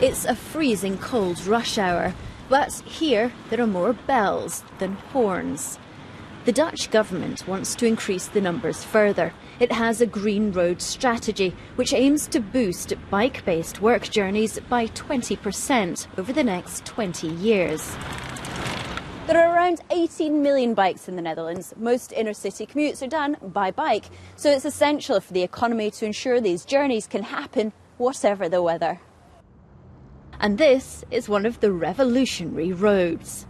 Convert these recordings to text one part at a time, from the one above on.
It's a freezing cold rush hour, but here there are more bells than horns. The Dutch government wants to increase the numbers further. It has a green road strategy which aims to boost bike based work journeys by 20% over the next 20 years. There are around 18 million bikes in the Netherlands. Most inner city commutes are done by bike, so it's essential for the economy to ensure these journeys can happen whatever the weather. And this is one of the revolutionary roads.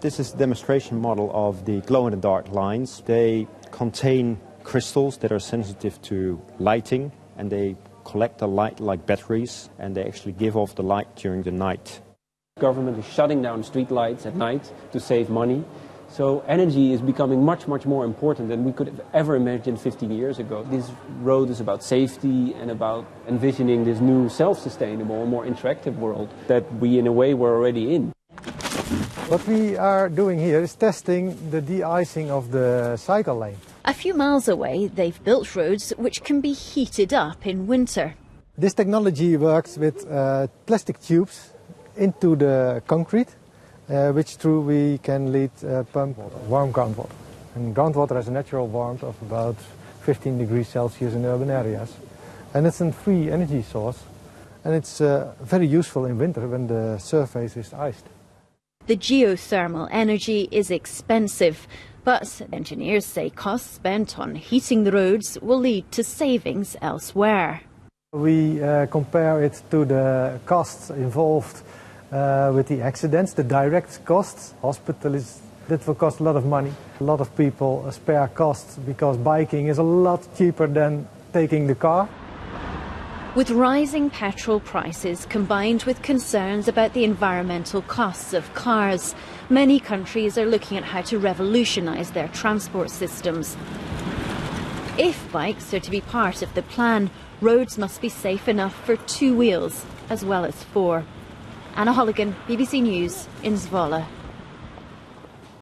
This is a demonstration model of the glow-in-the-dark lines. They contain crystals that are sensitive to lighting and they collect the light like batteries and they actually give off the light during the night. Government is shutting down street lights at night to save money. So energy is becoming much, much more important than we could have ever imagined 15 years ago. This road is about safety and about envisioning this new self-sustainable, more interactive world that we in a way were already in. What we are doing here is testing the de-icing of the cycle lane. A few miles away, they've built roads which can be heated up in winter. This technology works with uh, plastic tubes into the concrete, which through we can lead uh, pump warm groundwater. And groundwater has a natural warmth of about 15 degrees Celsius in urban areas. And it's a free energy source. And it's uh, very useful in winter when the surface is iced. The geothermal energy is expensive, but engineers say costs spent on heating the roads will lead to savings elsewhere. We uh, compare it to the costs involved uh, with the accidents, the direct costs. Hospital is, that will cost a lot of money. A lot of people spare costs because biking is a lot cheaper than taking the car. With rising petrol prices combined with concerns about the environmental costs of cars, many countries are looking at how to revolutionise their transport systems. If bikes are to be part of the plan, roads must be safe enough for two wheels as well as four. Anna Holligan, BBC News in Zwolle.